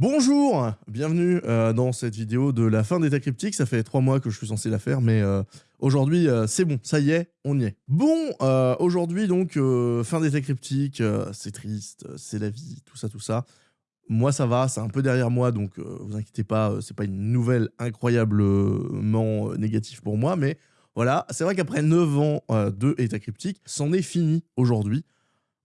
Bonjour, bienvenue euh, dans cette vidéo de la fin d'État Cryptique. Ça fait trois mois que je suis censé la faire, mais euh, aujourd'hui, euh, c'est bon, ça y est, on y est. Bon, aujourd'hui donc, fin d'État Cryptique, c'est triste, c'est la vie, tout ça, tout ça. Moi, ça va, c'est un peu derrière moi, donc vous inquiétez pas, c'est pas une nouvelle incroyablement négative pour moi, mais voilà, c'est vrai qu'après 9 ans de État Cryptique, c'en est fini aujourd'hui.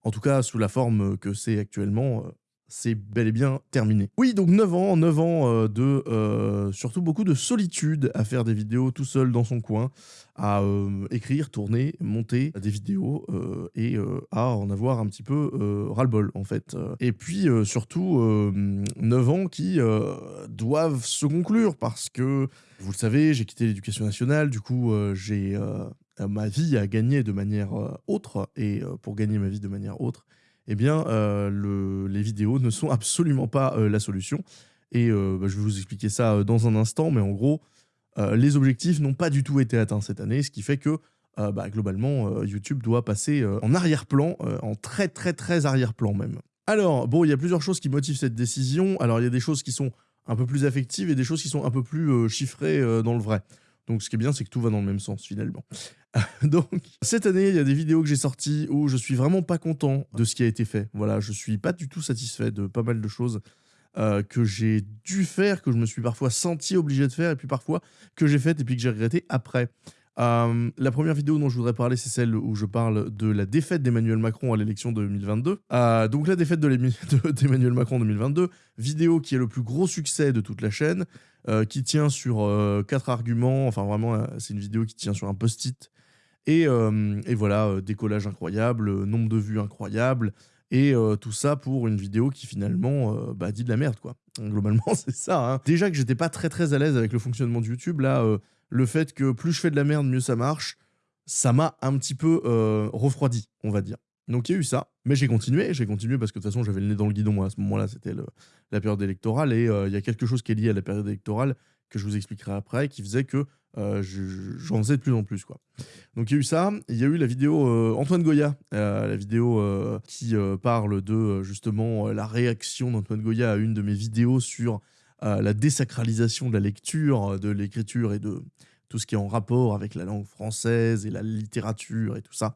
En tout cas, sous la forme que c'est actuellement, c'est bel et bien terminé. Oui, donc 9 ans, 9 ans euh, de euh, surtout beaucoup de solitude à faire des vidéos tout seul dans son coin, à euh, écrire, tourner, monter des vidéos et à en avoir un petit peu ras-le-bol en fait. Et puis surtout 9 ans qui doivent se conclure parce que, vous le savez, j'ai quitté l'éducation nationale, du coup j'ai ma vie à gagner de manière autre et pour gagner ma vie de manière autre, eh bien, euh, les vidéos ne sont absolument pas euh, la solution. Et euh, bah, je vais vous expliquer ça dans un instant, mais en gros, les objectifs n'ont pas du tout été atteints cette année, ce qui fait que bah, globalement, YouTube doit passer en arrière-plan, en très très très arrière-plan même. Alors, bon, il y a plusieurs choses qui motivent cette décision. Alors, il y a des choses qui sont un peu plus affectives et des choses qui sont un peu plus chiffrées dans le vrai. Donc ce qui est bien, c'est que tout va dans le même sens finalement. Donc cette année, il y a des vidéos que j'ai sorties où je suis vraiment pas content de ce qui a été fait. Voilà, je suis pas du tout satisfait de pas mal de choses euh, que j'ai dû faire, que je me suis parfois senti obligé de faire, et puis parfois que j'ai faites et puis que j'ai regretté après. Euh, la première vidéo dont je voudrais parler, c'est celle où je parle de la défaite d'Emmanuel Macron à l'élection de 2022. Euh, donc la défaite d'Emmanuel Macron en 2022, vidéo qui est le plus gros succès de toute la chaîne, qui tient sur quatre arguments, enfin vraiment c'est une vidéo qui tient sur un post-it. Et, et, voilà, décollage incroyable, nombre de vues incroyable, et tout ça pour une vidéo qui finalement bah, dit de la merde quoi. Globalement c'est ça. Hein. Déjà que j'étais pas très très à l'aise avec le fonctionnement de YouTube, là le fait que plus je fais de la merde, mieux ça marche, ça m'a un petit peu euh, refroidi, on va dire. Donc il y a eu ça, mais j'ai continué, j'ai continué parce que de toute façon j'avais le nez dans le guidon moi à ce moment-là, c'était la période électorale et euh, il y a quelque chose qui est lié à la période électorale que je vous expliquerai après qui faisait que euh, j'en faisais de plus en plus quoi. Donc il y a eu ça, il y a eu la vidéo Antoine Goya, la vidéo qui parle de justement la réaction d'Antoine Goya à une de mes vidéos sur la désacralisation de la lecture, de l'écriture et de tout ce qui est en rapport avec la langue française et la littérature et tout ça.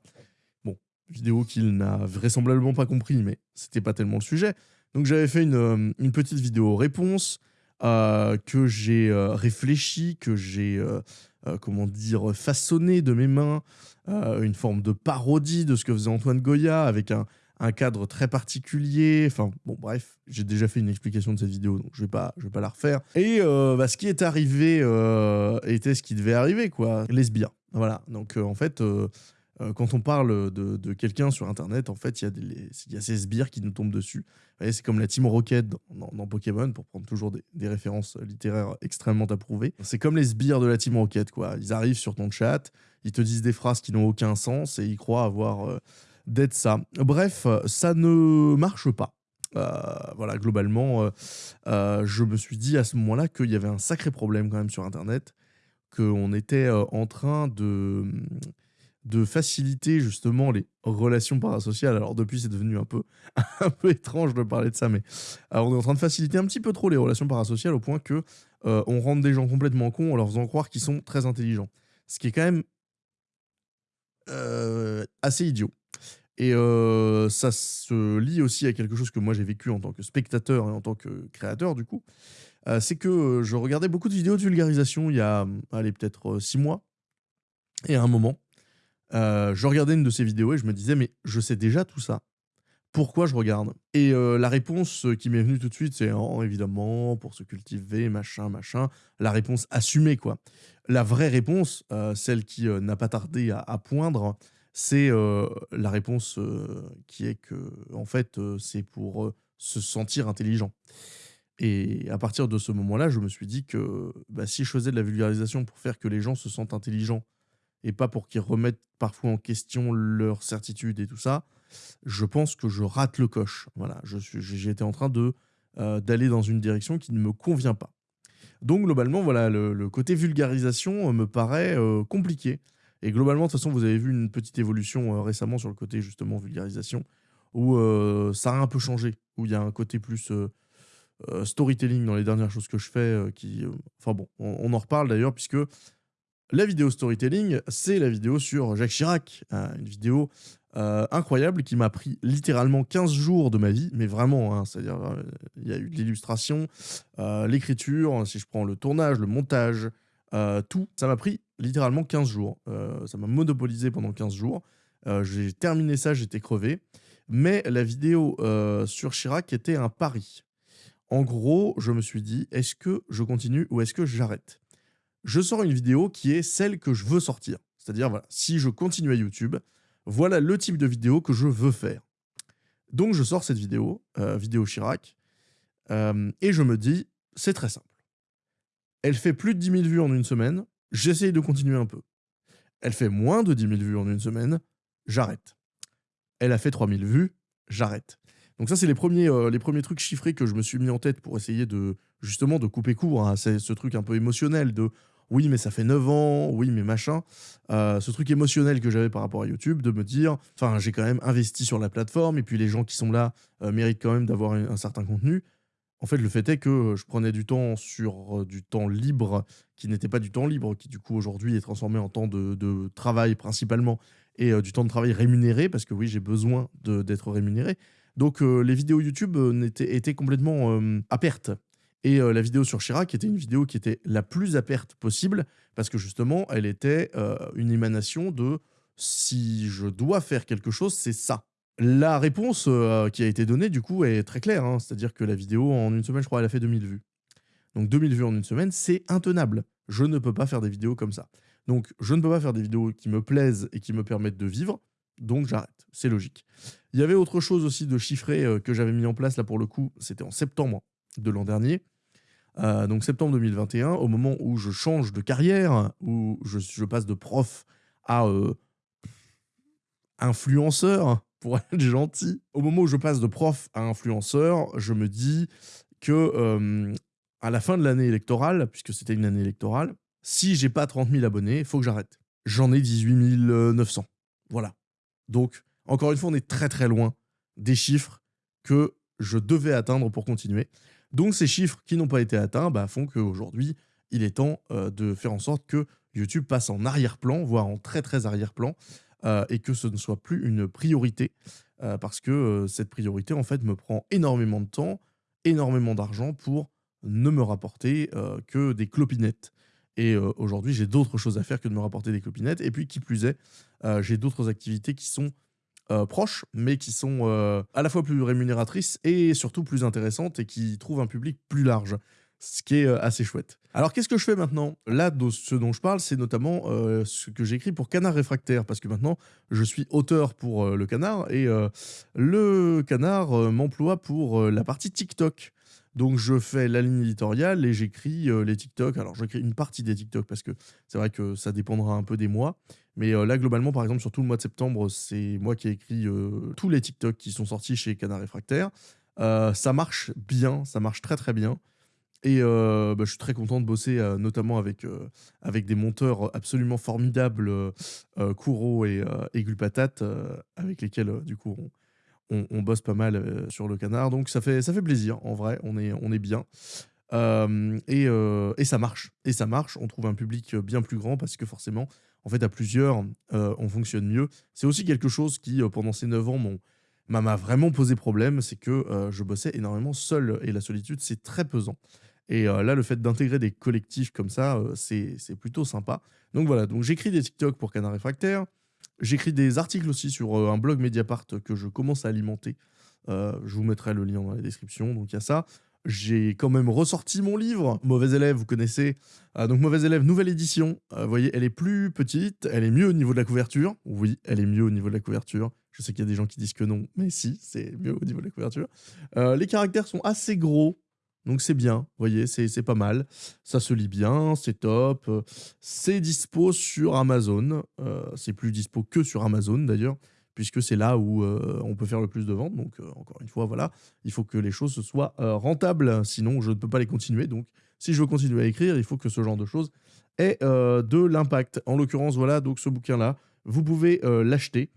Vidéo qu'il n'a vraisemblablement pas compris, mais c'était pas tellement le sujet. Donc j'avais fait une, euh, une, petite vidéo réponse euh, que j'ai euh, réfléchi, que j'ai, comment dire, façonné de mes mains, une forme de parodie de ce que faisait Antoine Goya avec un, un cadre très particulier. Enfin, bon, bref, j'ai déjà fait une explication de cette vidéo, donc je vais pas, je vais pas la refaire. Et euh, bah, ce qui est arrivé euh, était ce qui devait arriver, quoi. Lesbien. Voilà. Donc, euh, en fait, quand on parle de, quelqu'un sur Internet, en fait, il y, y a ces sbires qui nous tombent dessus. C'est comme la Team Rocket dans, Pokémon, pour prendre toujours des, références littéraires extrêmement approuvées. C'est comme les sbires de la Team Rocket, quoi. Ils arrivent sur ton chat, ils te disent des phrases qui n'ont aucun sens et ils croient avoir d'être ça. Bref, ça ne marche pas. Euh, voilà, globalement, euh, euh, je me suis dit à ce moment-là qu'il y avait un sacré problème quand même sur Internet, qu'on était en train de, de faciliter justement les relations parasociales. Alors depuis, c'est devenu un peu, un peu étrange de parler de ça, mais on est en train de faciliter un petit peu trop les relations parasociales au point que on rend des gens complètement cons en leur faisant croire qu'ils sont très intelligents. Ce qui est quand même assez idiot. Et ça se lie aussi à quelque chose que moi j'ai vécu en tant que spectateur et en tant que créateur du coup. c'est que je regardais beaucoup de vidéos de vulgarisation il y a, allez, peut-être six mois. Et à un moment, je regardais une de ces vidéos et je me disais, mais je sais déjà tout ça. Pourquoi je regarde? Et la réponse qui m'est venue tout de suite, c'est oh, évidemment pour se cultiver, machin, machin. La réponse assumée, quoi. La vraie réponse, celle qui n'a pas tardé à poindre, c'est la réponse qui est que, en fait, c'est pour se sentir intelligent. Et à partir de ce moment-là, je me suis dit que bah, si je faisais de la vulgarisation pour faire que les gens se sentent intelligents et pas pour qu'ils remettent parfois en question leur certitude et tout ça, je pense que je rate le coche. Voilà, été en train de d'aller dans une direction qui ne me convient pas. Donc globalement, voilà, le côté vulgarisation me paraît compliqué. Et globalement, de toute façon, vous avez vu une petite évolution euh, récemment sur le côté justement vulgarisation, où euh, ça a un peu changé, où il y a un côté plus, euh, storytelling dans les dernières choses que je fais. qui, enfin bon, on, en reparle d'ailleurs, puisque la vidéo storytelling, c'est la vidéo sur Jacques Chirac. une vidéo incroyable qui m'a pris littéralement 15 jours de ma vie, mais vraiment, hein, c'est-à-dire, il y a eu l'illustration, l'écriture, si je prends le tournage, le montage, tout, ça m'a pris littéralement 15 jours. ça m'a monopolisé pendant 15 jours. J'ai terminé ça, j'étais crevé. Mais la vidéo sur Chirac était un pari. En gros, je me suis dit, est-ce que je continue ou est-ce que j'arrête? Je sors une vidéo qui est celle que je veux sortir. C'est-à-dire, si je continue à YouTube, voilà le type de vidéo que je veux faire. Donc je sors cette vidéo, vidéo Chirac, et je me dis, c'est très simple. Elle fait plus de 10 000 vues en une semaine, j'essaye de continuer un peu. Elle fait moins de 10 000 vues en une semaine, j'arrête. Elle a fait 3 000 vues, j'arrête. Donc ça, c'est les premiers, euh, les premiers trucs chiffrés que je me suis mis en tête pour essayer de, justement, de couper court. C'est ce truc un peu émotionnel de oui, mais ça fait 9 ans, oui, mais machin. Euh, ce truc émotionnel que j'avais par rapport à YouTube, de me dire, enfin, j'ai quand même investi sur la plateforme, et puis les gens qui sont là euh, méritent quand même d'avoir un, certain contenu. En fait, le fait est que je prenais du temps sur du temps libre, qui n'était pas du temps libre, qui du coup aujourd'hui est transformé en temps de, de travail principalement, et du temps de travail rémunéré, parce que oui, j'ai besoin d'être rémunéré. Donc les vidéos YouTube étaient, étaient, complètement à perte. Et la vidéo sur Chirac était une vidéo qui était la plus à perte possible, parce que justement, elle était une émanation de si je dois faire quelque chose, c'est ça. La réponse qui a été donnée, du coup, est très claire. Hein. C'est-à-dire que la vidéo, en une semaine, je crois, elle a fait 2000 vues. Donc 2000 vues en une semaine, c'est intenable. Je ne peux pas faire des vidéos comme ça. Donc, je ne peux pas faire des vidéos qui me plaisent et qui me permettent de vivre, donc j'arrête. C'est logique. Il y avait autre chose aussi de chiffré euh, que j'avais mis en place, là pour le coup, c'était en septembre de l'an dernier. Euh, donc septembre 2021, au moment où je change de carrière, où je, passe de prof à euh, influenceur, pour être gentil. Au moment où je passe de prof à influenceur, je me dis que à la fin de l'année électorale, puisque c'était une année électorale, si j'ai pas 30 000 abonnés, il faut que j'arrête. J'en ai 18 900. Voilà. Donc, encore une fois, on est très très loin des chiffres que je devais atteindre pour continuer. Donc, ces chiffres qui n'ont pas été atteints bah, font qu'aujourd'hui, il est temps euh, de faire en sorte que YouTube passe en arrière-plan, voire en très très arrière-plan, euh, et que ce ne soit plus une priorité, euh, parce que cette priorité, en fait, me prend énormément de temps, énormément d'argent pour ne me rapporter que des clopinettes. Et aujourd'hui, j'ai d'autres choses à faire que de me rapporter des clopinettes. Et puis, qui plus est, j'ai d'autres activités qui sont proches, mais qui sont à la fois plus rémunératrices et surtout plus intéressantes et qui trouvent un public plus large, ce qui est assez chouette. Alors qu'est-ce que je fais maintenant? Là, ce dont je parle, c'est notamment ce que j'écris pour Canard Réfractaire, parce que maintenant, je suis auteur pour le Canard, et le Canard m'emploie pour la partie TikTok. Donc je fais la ligne éditoriale et j'écris euh, les TikTok. Alors j'écris une partie des TikTok parce que c'est vrai que ça dépendra un peu des mois. Mais euh, là globalement par exemple sur tout le mois de septembre c'est moi qui ai écrit euh, tous les TikTok qui sont sortis chez Canard Réfractaire. ça marche bien, ça marche très très bien. Et bah, je suis très content de bosser notamment avec, avec des monteurs absolument formidables, Kouro et, et Gulpatate, avec lesquels du coup on, on, bosse pas mal euh, sur le canard, donc ça fait, ça fait plaisir, en vrai, on est, on est bien. Euh, euh, et, ça marche, et ça marche, on trouve un public bien plus grand parce que forcément, en fait, à plusieurs, on fonctionne mieux. C'est aussi quelque chose qui, pendant ces 9 ans, m'a vraiment posé problème, c'est que je bossais énormément seul, et la solitude, c'est très pesant. Et là, le fait d'intégrer des collectifs comme ça, c'est plutôt sympa. Donc voilà, donc j'écris des TikTok pour Canard Réfractaire, J'écris des articles aussi sur euh, un blog Mediapart que je commence à alimenter. Euh, je vous mettrai le lien dans la description, donc il y a ça. J'ai quand même ressorti mon livre, Mauvais élève, vous connaissez. Euh, donc Mauvais élève, nouvelle édition. vous voyez, elle est plus petite, elle est mieux au niveau de la couverture. Oui, elle est mieux au niveau de la couverture. Je sais qu'il y a des gens qui disent que non, mais si, c'est mieux au niveau de la couverture. les caractères sont assez gros, donc c'est bien, vous voyez, c'est pas mal. Ça se lit bien, c'est top. C'est dispo sur Amazon. Euh, c'est plus dispo que sur Amazon d'ailleurs, puisque c'est là où euh, on peut faire le plus de ventes. Donc euh, encore une fois, voilà, il faut que les choses soient rentables, sinon je ne peux pas les continuer. Donc si je veux continuer à écrire, il faut que ce genre de choses ait de l'impact. En l'occurrence, voilà, donc ce bouquin-là, vous pouvez l'acheter.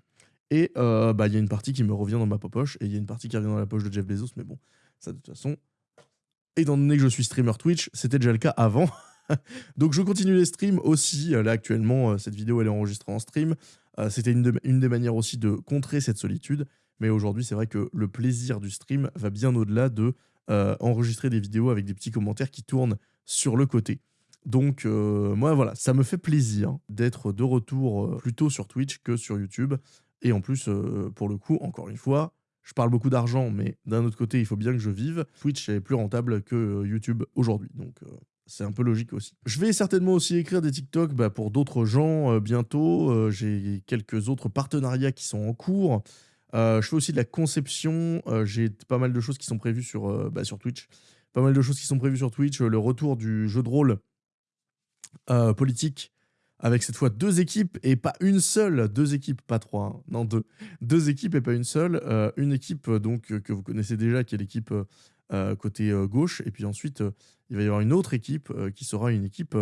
Et bah, il y a une partie qui me revient dans ma poche et il y a une partie qui revient dans la poche de Jeff Bezos, mais bon, ça de toute façon, étant donné que je suis streamer Twitch, c'était déjà le cas avant. Donc je continue les streams aussi. Là actuellement, cette vidéo elle est enregistrée en stream. C'était une, des manières aussi de contrer cette solitude. Mais aujourd'hui, c'est vrai que le plaisir du stream va bien au-delà de enregistrer des vidéos avec des petits commentaires qui tournent sur le côté. Donc moi voilà, ça me fait plaisir d'être de retour plutôt sur Twitch que sur YouTube. Et en plus, pour le coup, encore une fois, je parle beaucoup d'argent, mais d'un autre côté, il faut bien que je vive. Twitch est plus rentable que YouTube aujourd'hui. Donc c'est un peu logique aussi. Je vais certainement aussi écrire des TikTok bah, pour d'autres gens bientôt. J'ai quelques autres partenariats qui sont en cours. je fais aussi de la conception. J'ai pas mal de choses qui sont prévues sur, bah, sur Twitch. Pas mal de choses qui sont prévues sur Twitch. Le retour du jeu de rôle euh, politique avec cette fois deux équipes et pas une seule, deux équipes, pas trois, hein. non deux, deux équipes et pas une seule. Euh, une équipe euh, donc que vous connaissez déjà, qui est l'équipe côté gauche, et puis ensuite il va y avoir une autre équipe qui sera une équipe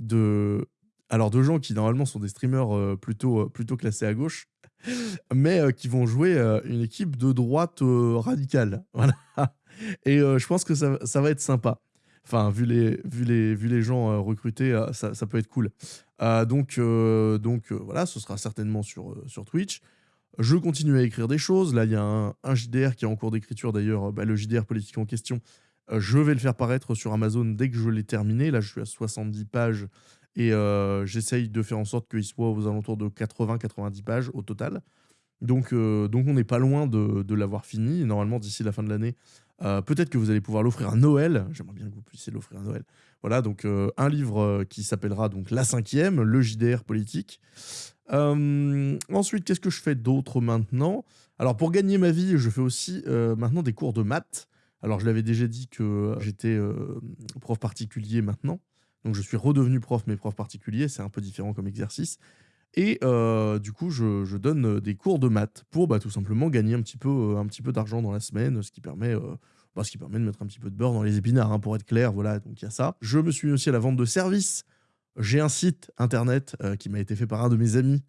de, alors de gens qui normalement sont des streamers plutôt plutôt classés à gauche, mais qui vont jouer une équipe de droite radicale, voilà. Et je pense que ça, ça va être sympa. Enfin, vu les, vu les, vu les gens euh, recrutés, euh, ça, ça, peut être cool. Euh, donc, donc voilà, ce sera certainement sur, sur Twitch. Je continue à écrire des choses. Là, il y a un, JDR qui est en cours d'écriture d'ailleurs, bah, le JDR politique en question. je vais le faire paraître sur Amazon dès que je l'ai terminé. Là, je suis à 70 pages et j'essaye de faire en sorte qu'il soit aux alentours de 80-90 pages au total. Donc, donc on n'est pas loin de, de l'avoir fini. Normalement, d'ici la fin de l'année, euh, peut-être que vous allez pouvoir l'offrir à Noël. J'aimerais bien que vous puissiez l'offrir à Noël. Voilà, donc euh, un livre euh, qui s'appellera donc La cinquième, le JDR politique. Ensuite, qu'est-ce que je fais d'autre maintenant? Alors, pour gagner ma vie, je fais aussi maintenant des cours de maths. Alors, je l'avais déjà dit que j'étais prof particulier maintenant. Donc, je suis redevenu prof, mais prof particulier. C'est un peu différent comme exercice. Et du coup, je, donne des cours de maths pour bah, tout simplement gagner un petit peu, peu d'argent dans la semaine, ce qui permet bah, ce qui permet de mettre un petit peu de beurre dans les épinards, hein, pour être clair. Voilà, donc il y a ça. Je me suis mis aussi à la vente de services. J'ai un site internet qui m'a été fait par un de mes amis.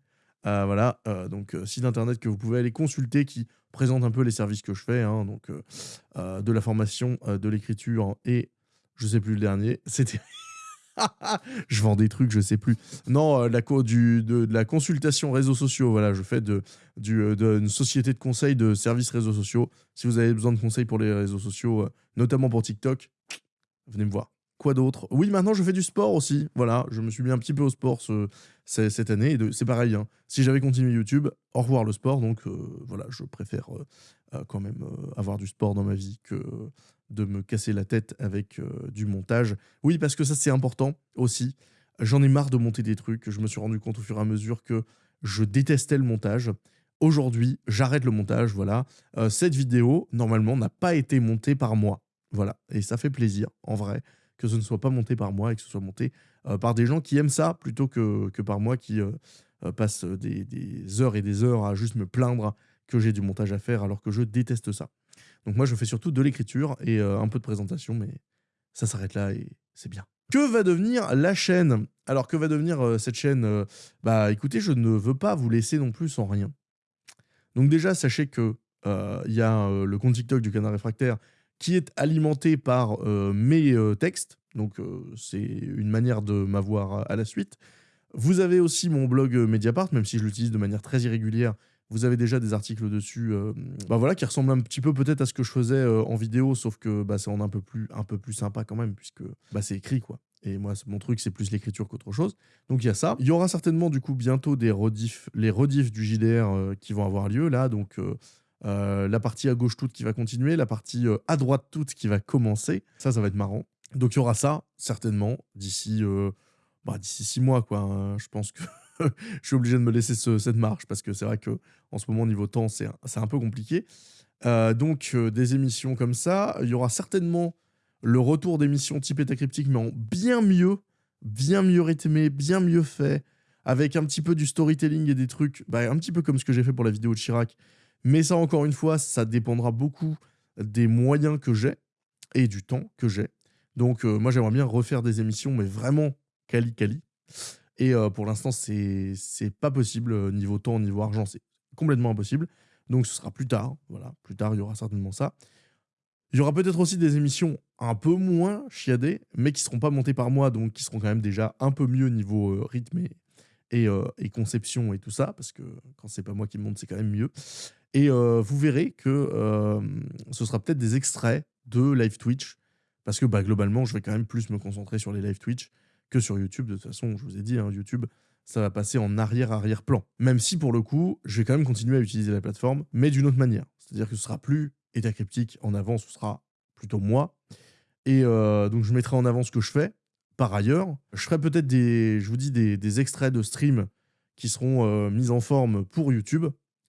voilà, donc site internet que vous pouvez aller consulter qui présente un peu les services que je fais. Hein, donc de la formation, de l'écriture et je sais plus le dernier. C'était je vends des trucs, je sais plus. Non, euh, la, du, de, la consultation réseaux sociaux. Voilà, je fais de, du, euh, de, une société de conseil de services réseaux sociaux. Si vous avez besoin de conseils pour les réseaux sociaux, euh, notamment pour TikTok, venez me voir. Quoi d'autre? Oui, maintenant je fais du sport aussi. Voilà, je me suis mis un petit peu au sport ce, cette année. C'est pareil. Hein. Si j'avais continué YouTube, au revoir le sport. Donc voilà, je préfère quand même avoir du sport dans ma vie que de me casser la tête avec euh, du montage. Oui, parce que ça, c'est important aussi. J'en ai marre de monter des trucs. Je me suis rendu compte au fur et à mesure que je détestais le montage. Aujourd'hui, j'arrête le montage, voilà. Euh, cette vidéo, normalement, n'a pas été montée par moi. Voilà. Et ça fait plaisir, en vrai, que ce ne soit pas monté par moi et que ce soit monté euh, par des gens qui aiment ça plutôt que, que par moi qui passe des, des, heures et des heures à juste me plaindre que j'ai du montage à faire alors que je déteste ça. Donc moi, je fais surtout de l'écriture et euh, un peu de présentation, mais ça s'arrête là et c'est bien. Que va devenir la chaîne? Alors, que va devenir euh, cette chaîne? Euh, Bah écoutez, je ne veux pas vous laisser non plus sans rien. Donc déjà, sachez que il y a le compte TikTok du Canard Réfractaire qui est alimenté par mes textes. Donc c'est une manière de m'avoir à la suite. Vous avez aussi mon blog Mediapart, même si je l'utilise de manière très irrégulière vous avez déjà des articles dessus euh, bah voilà, qui ressemblent un petit peu peut-être à ce que je faisais euh, en vidéo, sauf que bah, c'est un peu, plus, un peu plus sympa quand même, puisque bah, c'est écrit. quoi. Et moi, mon truc, c'est plus l'écriture qu'autre chose. Donc il y a ça. Il y aura certainement du coup bientôt des rediffs, les rediffs du JDR euh, qui vont avoir lieu là. Donc la partie à gauche toute qui va continuer, la partie à droite toute qui va commencer. Ça, ça va être marrant. Donc il y aura ça certainement d'ici bah, d'ici six mois quoi. Hein. Je pense que je suis obligé de me laisser cette marche parce que c'est vrai que en ce moment niveau temps c'est un peu compliqué. Euh, donc euh, des émissions comme ça, il y aura certainement le retour d'émissions type cryptique mais en bien mieux, bien mieux rythmé, bien mieux fait, avec un petit peu du storytelling et des trucs, bah, un petit peu comme ce que j'ai fait pour la vidéo de Chirac. Mais ça encore une fois, ça dépendra beaucoup des moyens que j'ai et du temps que j'ai. Donc euh, moi j'aimerais bien refaire des émissions mais vraiment quali. Et pour l'instant, c'est pas possible niveau temps, niveau argent, c'est complètement impossible. Donc ce sera plus tard. Voilà, plus tard, il y aura certainement ça. Il y aura peut-être aussi des émissions un peu moins chiadées, mais qui seront pas montées par moi, donc qui seront quand même déjà un peu mieux niveau euh, rythme et, euh, et, conception et tout ça, parce que quand c'est pas moi qui monte, c'est quand même mieux. Et euh, vous verrez que ce sera peut-être des extraits de live Twitch, parce que bah, globalement, je vais quand même plus me concentrer sur les live Twitch que sur YouTube. De toute façon, je vous ai dit, hein, YouTube, ça va passer en arrière-arrière-plan. Même si, pour le coup, je vais quand même continuer à utiliser la plateforme, mais d'une autre manière. C'est-à-dire que ce sera plus État cryptique en avant, ce sera plutôt moi. Et euh, donc, je mettrai en avant ce que je fais. Par ailleurs, je ferai peut-être des, je vous dis, des, extraits de stream qui seront euh, mis en forme pour YouTube.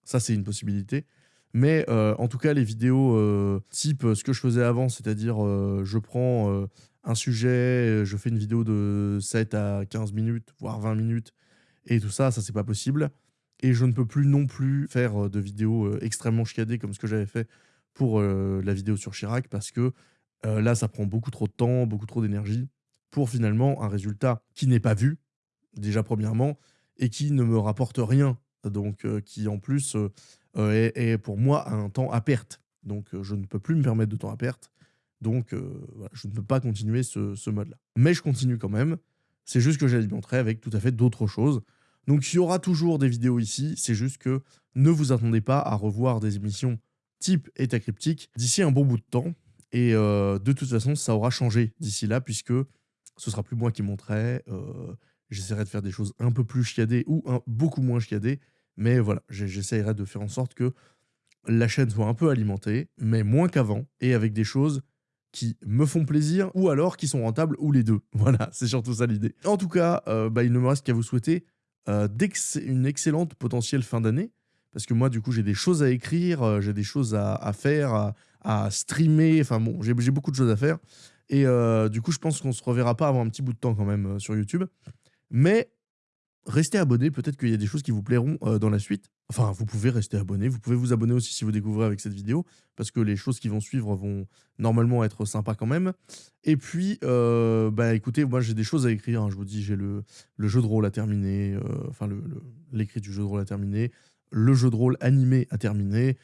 Ça, c'est une possibilité. Mais euh, en tout cas, les vidéos type ce que je faisais avant, c'est-à-dire je prends un sujet, je fais une vidéo de 7 à 15 minutes, voire 20 minutes, et tout ça, ça, c'est pas possible. Et je ne peux plus non plus faire de vidéos extrêmement chiadées comme ce que j'avais fait pour la vidéo sur Chirac parce que là, ça prend beaucoup trop de temps, beaucoup trop d'énergie pour finalement un résultat qui n'est pas vu, déjà premièrement, et qui ne me rapporte rien. Donc, qui en plus est, pour moi un temps à perte. Donc, je ne peux plus me permettre de temps à perte. Donc, je ne peux pas continuer ce, mode-là. Mais je continue quand même. C'est juste que j'alimenterai avec tout à fait d'autres choses. Donc, il y aura toujours des vidéos ici. C'est juste que ne vous attendez pas à revoir des émissions type état cryptique d'ici un bon bout de temps. Et euh, de toute façon, ça aura changé d'ici là, puisque ce sera plus moi qui monterai. Euh, j'essaierai de faire des choses un peu plus chiadées ou beaucoup moins chiadées. Mais voilà, j'essaierai de faire en sorte que la chaîne soit un peu alimentée, mais moins qu'avant, et avec des choses qui me font plaisir ou alors qui sont rentables ou les deux. Voilà, c'est surtout ça l'idée. En tout cas, euh, bah, il ne me reste qu'à vous souhaiter une excellente potentielle fin d'année. Parce que moi, du coup, j'ai des choses à écrire, euh, j'ai des choses à, faire, à, streamer. Enfin bon, j'ai beaucoup de choses à faire. Et euh, du coup, je pense qu'on se reverra pas avant un petit bout de temps quand même euh, sur YouTube. Mais restez abonnés, peut-être qu'il y a des choses qui vous plairont dans la suite. Enfin, vous pouvez rester abonné, vous pouvez vous abonner aussi si vous découvrez avec cette vidéo, parce que les choses qui vont suivre vont normalement être sympas quand même. Et puis, bah écoutez, moi j'ai des choses à écrire, hein. je vous dis, j'ai le, jeu de rôle à terminer, enfin l'écrit du jeu de rôle à terminer, le jeu de rôle animé à terminer,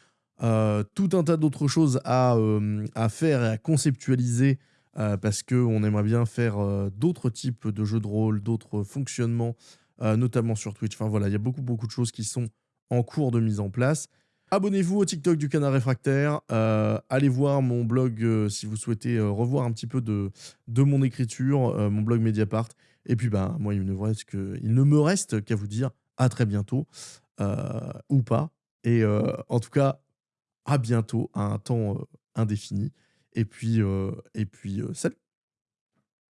euh, tout un tas d'autres choses euh, à, faire et à conceptualiser euh, parce qu'on aimerait bien faire d'autres types de jeux de rôle, d'autres fonctionnements, notamment sur Twitch. Enfin voilà, il y a beaucoup beaucoup de choses qui sont en cours de mise en place. Abonnez-vous au TikTok du Canard Réfractaire. allez voir mon blog si vous souhaitez revoir un petit peu de, de mon écriture, mon blog Mediapart. Et puis, ben, moi, il ne me reste qu'à vous dire à très bientôt. Euh, ou pas. Et euh, en tout cas, à bientôt, à un temps euh, indéfini. Et puis, et puis salut